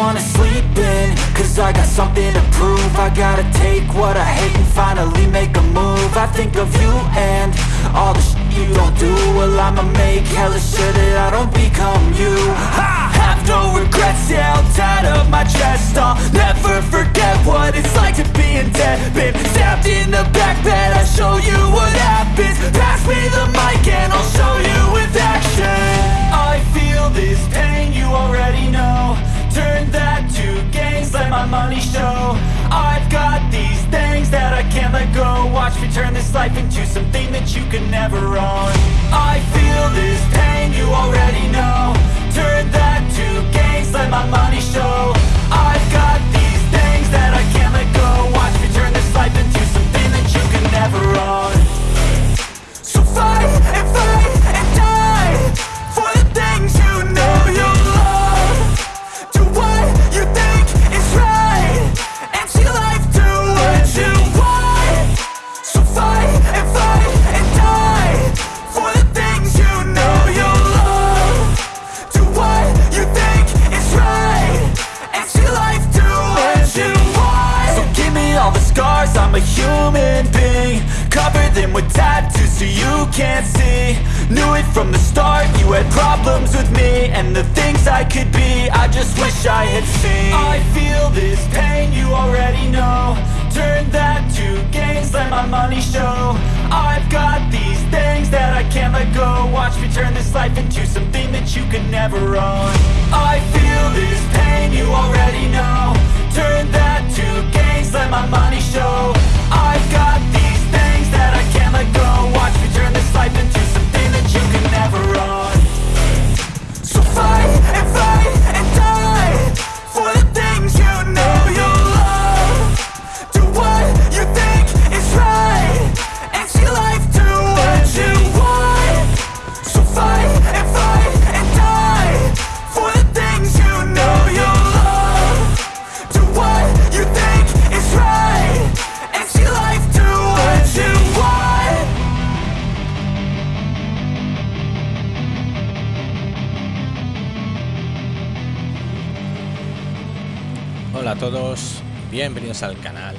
wanna sleep in Cause I got something to prove. I gotta take what I hate and finally make a move. I think of you and all the shit you don't do. Well I'ma make hella sure that I don't become you. I have no regrets, yeah I'll tie up my had problems with me And the things I could be, I just wish I had seen. I feel this pain, you already know. Turn that to gains, let my money show. I've got these things that I can't let go. Watch me turn this life into something that you can never own. I feel this pain, you already know bienvenidos al canal,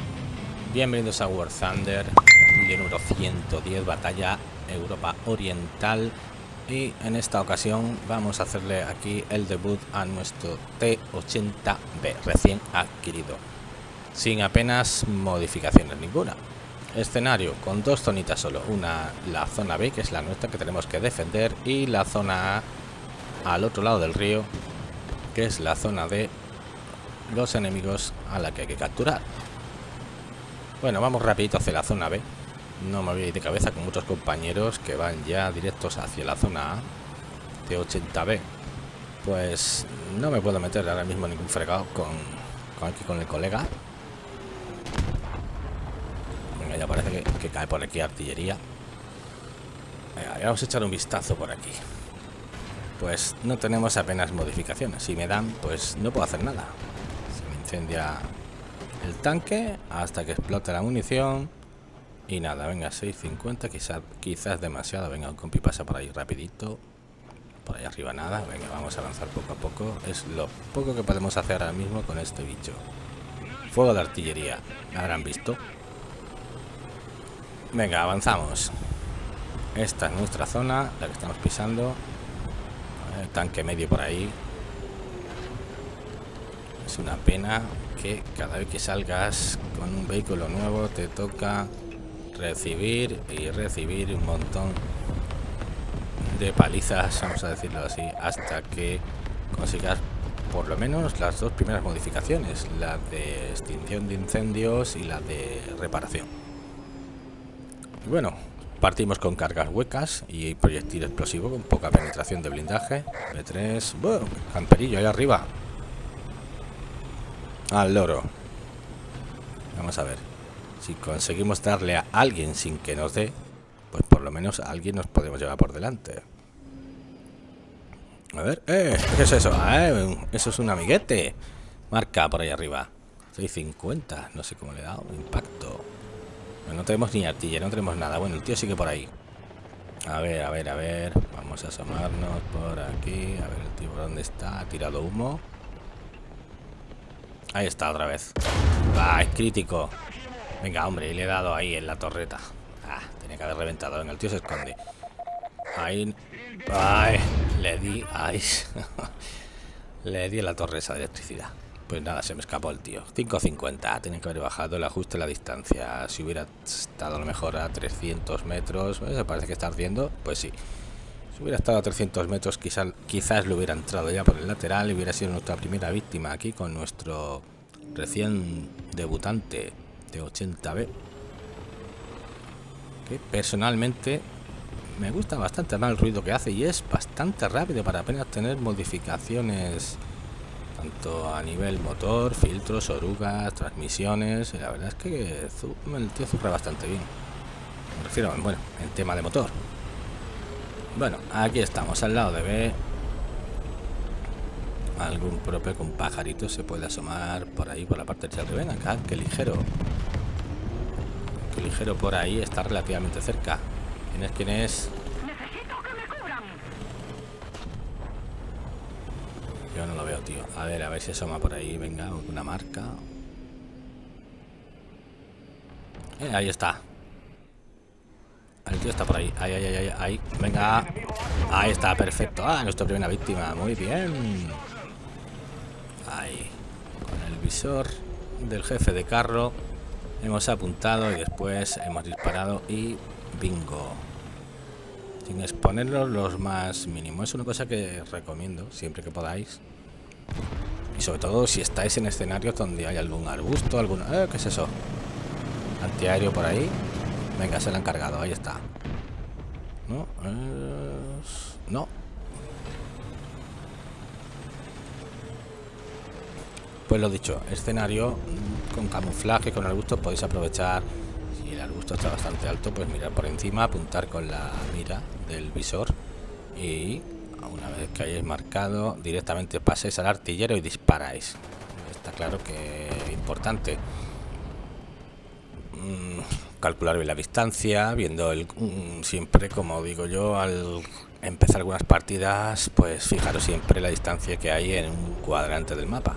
bienvenidos a War Thunder, vídeo número 110, batalla Europa Oriental y en esta ocasión vamos a hacerle aquí el debut a nuestro T80B recién adquirido, sin apenas modificaciones ninguna. Escenario con dos zonitas solo, una la zona B que es la nuestra que tenemos que defender y la zona A al otro lado del río que es la zona de los enemigos a la que hay que capturar. Bueno, vamos rapidito hacia la zona B. No me voy de cabeza con muchos compañeros que van ya directos hacia la zona A de 80B. Pues no me puedo meter ahora mismo ningún fregado con, aquí con el colega. Venga, ya parece que, que cae por aquí artillería. Venga, vamos a echar un vistazo por aquí. Pues no tenemos apenas modificaciones. Si me dan, pues no puedo hacer nada incendia el tanque hasta que explote la munición. Y nada, venga, 650 quizás quizás demasiado, venga, un compi pasa por ahí rapidito. Por ahí arriba nada, venga, vamos a avanzar poco a poco. Es lo poco que podemos hacer ahora mismo con este bicho. Fuego de artillería, ¿me habrán visto? venga, avanzamos. Esta es nuestra zona, la que estamos pisando. El tanque medio por ahí es una pena que cada vez que salgas con un vehículo nuevo te toca recibir y recibir un montón de palizas, vamos a decirlo así, hasta que consigas por lo menos las dos primeras modificaciones, la de extinción de incendios y la de reparación. Bueno, partimos con cargas huecas y proyectil explosivo con poca penetración de blindaje. B3, bueno, camperillo ahí arriba, al loro. Vamos a ver. Si conseguimos darle a alguien sin que nos dé, pues por lo menos a alguien nos podemos llevar por delante. A ver, ¡eh! ¿Qué es eso? Eso es un amiguete. Marca por ahí arriba. 650. No sé cómo le he dado. Impacto. no tenemos ni artillería, no tenemos nada. Bueno, el tío sigue por ahí. A ver, a ver, a ver. Vamos a asomarnos por aquí. A ver el tío dónde está. Ha tirado humo. Ahí está otra vez. Va, es crítico. Venga, hombre, le he dado ahí en la torreta. Ah, tenía que haber reventado. Venga, el tío se esconde. Ahí. Ay, le di. Ahí. le di en la torre esa de electricidad. Pues nada, se me escapó el tío. 5.50. Tenía que haber bajado el ajuste de la distancia. Si hubiera estado a lo mejor a 300 metros. Se parece que está ardiendo. Pues sí. Hubiera estado a 300 metros, quizás, quizás le hubiera entrado ya por el lateral y hubiera sido nuestra primera víctima aquí con nuestro recién debutante de 80B. Que personalmente me gusta bastante el ruido que hace y es bastante rápido para apenas tener modificaciones tanto a nivel motor, filtros, orugas, transmisiones. La verdad es que el tío zurra bastante bien. Me refiero, bueno, en tema de motor. Bueno, aquí estamos al lado de B. Algún propio con pajarito se puede asomar por ahí, por la parte de Ven acá, que ligero. Que ligero por ahí, está relativamente cerca. ¿Quién es? ¿Quién es? Yo no lo veo, tío. A ver, a ver si asoma por ahí. Venga, una marca. Eh, ahí está. Tío está por ahí. Ahí, ahí, ahí, ahí. Venga. Ahí está, perfecto. Ah, nuestra primera víctima. Muy bien. Ahí. Con el visor del jefe de carro. Hemos apuntado y después hemos disparado y bingo. Sin exponerlos los más mínimos. Es una cosa que recomiendo siempre que podáis. Y sobre todo si estáis en escenarios donde hay algún arbusto, algún... Eh, ¿Qué es eso? Antiaéreo por ahí. Venga, se lo han cargado, ahí está. No, no. Pues lo dicho, escenario con camuflaje, con arbusto podéis aprovechar. Si el arbusto está bastante alto, pues mirar por encima, apuntar con la mira del visor y una vez que hayáis marcado directamente paséis al artillero y disparáis. Está claro que es importante. Mm, calcular bien la distancia, viendo el mm, siempre, como digo yo, al empezar algunas partidas, pues fijaros siempre la distancia que hay en un cuadrante del mapa.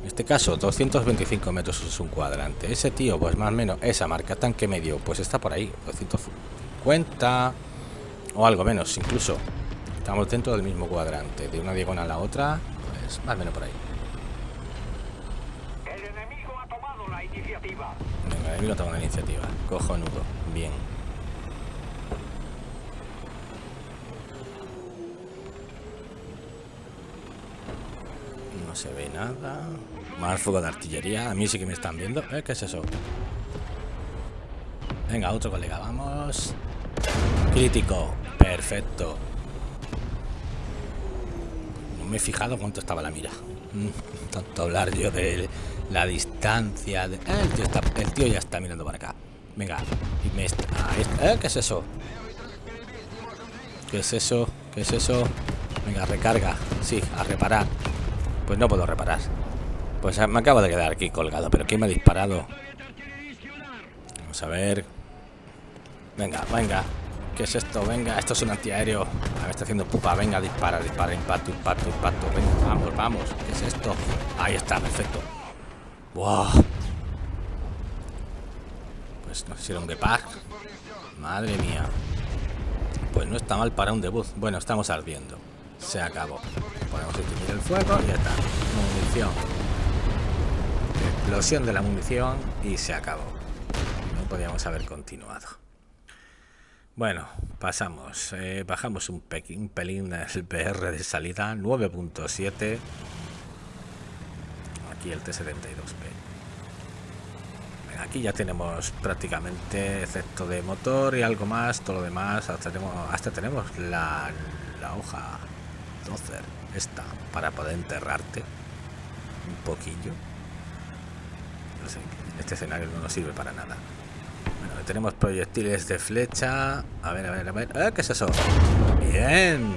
En este caso, 225 metros es un cuadrante. Ese tío, pues más o menos, esa marca tanque medio, pues está por ahí, 250 o algo menos, incluso. Estamos dentro del mismo cuadrante, de una diagonal a la otra, pues más o menos por ahí. Venga, el enemigo toma la iniciativa. Cojonudo. Bien. No se ve nada. Más fuego de artillería. A mí sí que me están viendo. ¿Eh? ¿Qué es eso? Venga, otro colega. Vamos. Crítico. Perfecto. Me he fijado cuánto estaba la mira. Mm, tanto hablar yo de la distancia. De... Ah, el, tío ya está mirando para acá. Venga. Me está... ¿Eh? ¿Qué es eso? ¿Qué es eso? ¿Qué es eso? Venga, recarga. Sí, a reparar. Pues no puedo reparar. Pues me acabo de quedar aquí colgado. ¿Pero quién me ha disparado? Vamos a ver. Venga, venga. ¿Qué es esto? Venga, esto es un antiaéreo. me está haciendo pupa. Venga, dispara, dispara, impacto, impacto, impacto. Venga, vamos, vamos. ¿Qué es esto? Ahí está, perfecto. Wow. Pues no sé si era un. Madre mía. Pues no está mal para un debut. Bueno, estamos ardiendo. Se acabó. Podemos extinguir el fuego y ya está. Munición. Explosión de la munición y se acabó. No podíamos haber continuado. Bueno, pasamos. Eh, bajamos un, un pelín el PR de salida. 9.7 aquí el T-72P. Aquí ya tenemos prácticamente, excepto de motor y algo más, todo lo demás, hasta tenemos, hasta tenemos la, la hoja dozer, esta, para poder enterrarte un poquillo. No sé, este escenario no nos sirve para nada. Bueno, tenemos proyectiles de flecha. A ver, a ver, a ver. ¿Eh? ¿Qué es eso? Bien.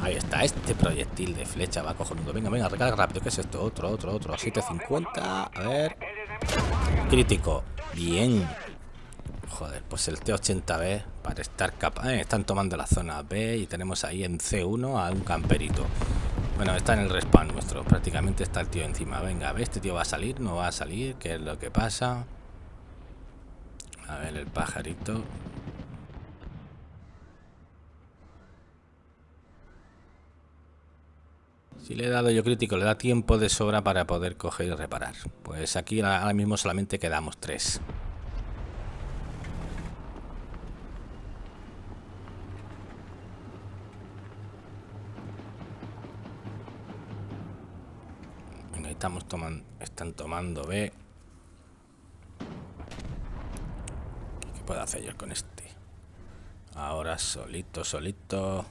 Ahí está, este proyectil de flecha va cojonudo. Venga, venga, recarga rápido. ¿Qué es esto? Otro, otro, otro. 750. A ver. Crítico. Bien. Joder, pues el T80B para estar capaz. Eh, están tomando la zona B y tenemos ahí en C1 a un camperito. Bueno, está en el respawn nuestro. Prácticamente está el tío encima. Venga, a ver, este tío va a salir, no va a salir. ¿Qué es lo que pasa? A ver, el pajarito. Si le he dado yo crítico, le da tiempo de sobra para poder coger y reparar. Pues aquí ahora mismo solamente quedamos tres. Estamos tomando, están tomando B. ¿Qué puedo hacer con este? Ahora solito, solito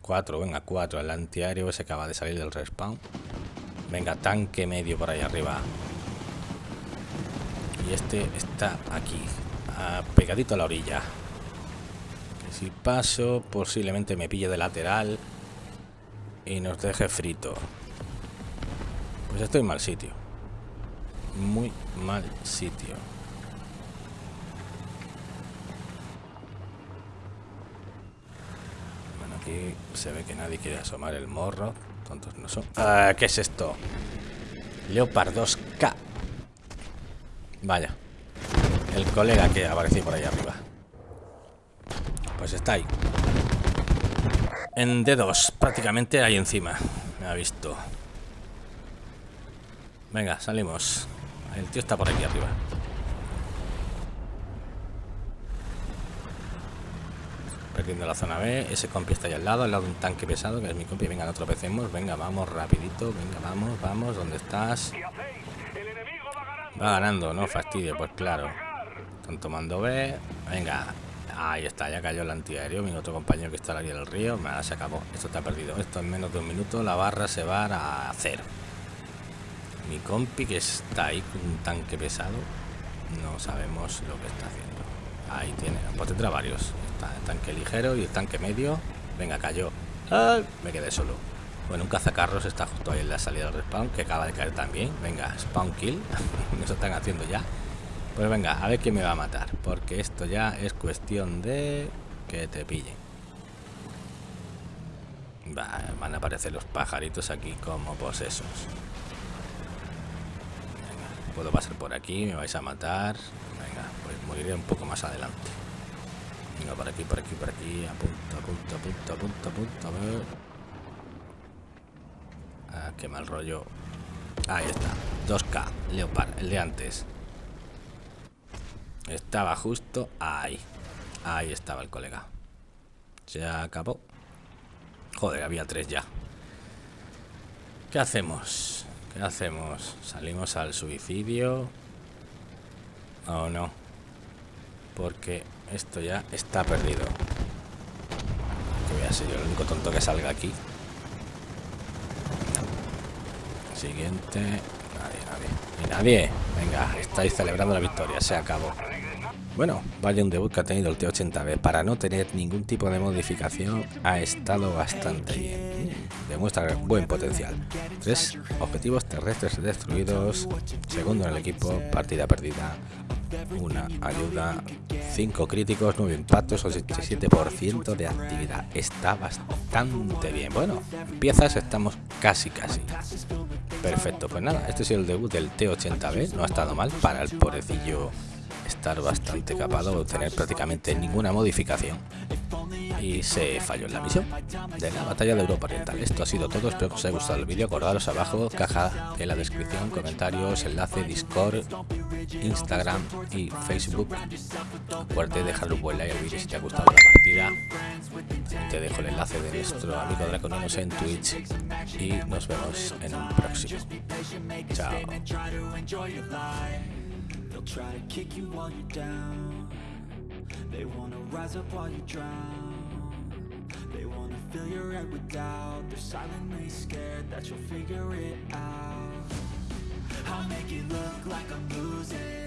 cuatro, venga, cuatro. El antiaéreo se acaba de salir del respawn. Venga, tanque medio por ahí arriba. Y este está aquí, pegadito a la orilla. Que si paso, posiblemente me pille de lateral y nos deje frito. Pues estoy en mal sitio. Muy mal sitio. Se ve que nadie quiere asomar el morro. Tontos no son. Ah, ¿Qué es esto? Leopard 2K. Vaya. El colega que apareció por ahí arriba. Pues está ahí. En D2, prácticamente ahí encima. Me ha visto. Venga, salimos. El tío está por aquí arriba. Perdiendo la zona B. Ese compi está ahí al lado, al lado de un tanque pesado, que es mi compi. Venga, no tropecemos. Venga, vamos, rapidito. Venga, vamos, vamos. ¿Dónde estás? Va ganando, no fastidio, pues claro. Están tomando B. Venga. Ahí está, ya cayó el antiaéreo. Mi otro compañero que está ahí en el río. Me se acabó. Esto está perdido. Esto en menos de un minuto. La barra se va a cero. Mi compi que está ahí con un tanque pesado. No sabemos lo que está haciendo. Ahí tiene. Pues tendrá varios tanque ligero y el tanque medio. Venga, cayó. Me quedé solo. Bueno, un cazacarros está justo ahí en la salida del respawn, que acaba de caer también. Venga, spawn kill. Eso están haciendo ya. Pues venga, a ver quién me va a matar. Porque esto ya es cuestión de que te pille van a aparecer los pajaritos aquí como posesos. Puedo pasar por aquí, me vais a matar. Venga, pues moriré un poco más adelante. Venga, por aquí, por aquí, por aquí. Apunta, apunta, apunta, apunta, apunta. A ver. Ah, qué mal rollo. Ahí está. 2K, Leopard, el de antes. Estaba justo ahí. Ahí estaba el colega. Se acabó. Joder, había tres ya. ¿Qué hacemos? ¿Qué hacemos? ¿Salimos al suicidio? ¿O no? Porque esto ya está perdido. Que voy a ser yo el único tonto que salga aquí. Siguiente. Nadie, nadie. Y nadie. Venga, estáis celebrando la victoria. Se acabó. Bueno, vaya un debut que ha tenido el T80B. Para no tener ningún tipo de modificación, ha estado bastante bien. Demuestra buen potencial. Tres objetivos terrestres destruidos. Segundo en el equipo, partida perdida una ayuda, 5 críticos, 9 impactos, 87% de actividad. Está bastante bien. Bueno, piezas estamos casi casi. Perfecto, pues nada, este es el debut del T80B, no ha estado mal para el pobrecillo estar bastante capado, tener prácticamente ninguna modificación y se falló en la misión de la batalla de Europa Oriental. Esto ha sido todo, espero que os haya gustado el vídeo, acordaros abajo, caja de la descripción, comentarios, enlace, Discord, Instagram y Facebook. Acuérdate de dejar un buen like al vídeo si te ha gustado la partida. Te dejo el enlace de nuestro amigo Draconinos en Twitch y nos vemos en un próximo. Chao. They fill your head with doubt. They're silently scared that you'll figure it out. I'll make it look like I'm losing